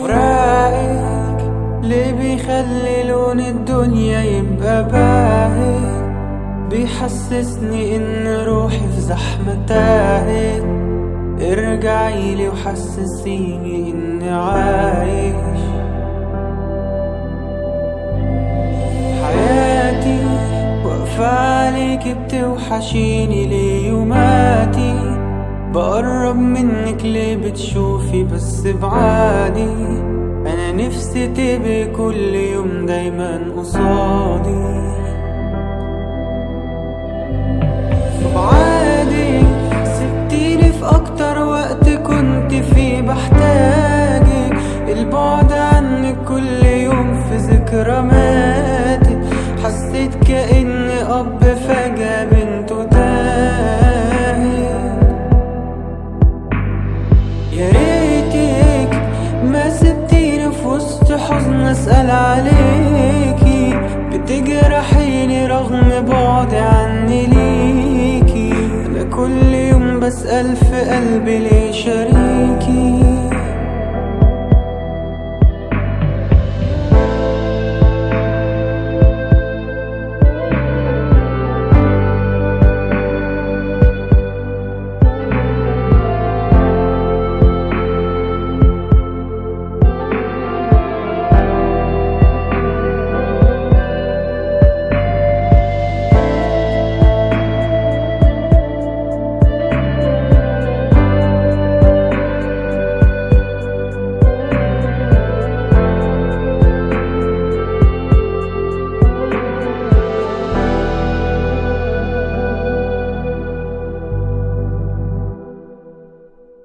فراقك ليه بيخلي لون الدنيا يبقى باهي؟ بيحسسني إن روحي في زحمة تاهت ارجعيلي وحسسيني إني عايش. عليك بتوحشيني ليه يوماتي بقرب منك ليه بتشوفي بس بعادي؟ أنا نفسي تبقي كل يوم دايما قصادي. بعادي سبتيني في أكتر وقت كنت فيه بحتاجك. البعد عنك كل يوم في ذكرى ماتت حسيت اب فجأة بنته تاهت. يا ريتك ما سبتيني في وسط حزن أسأل عليكي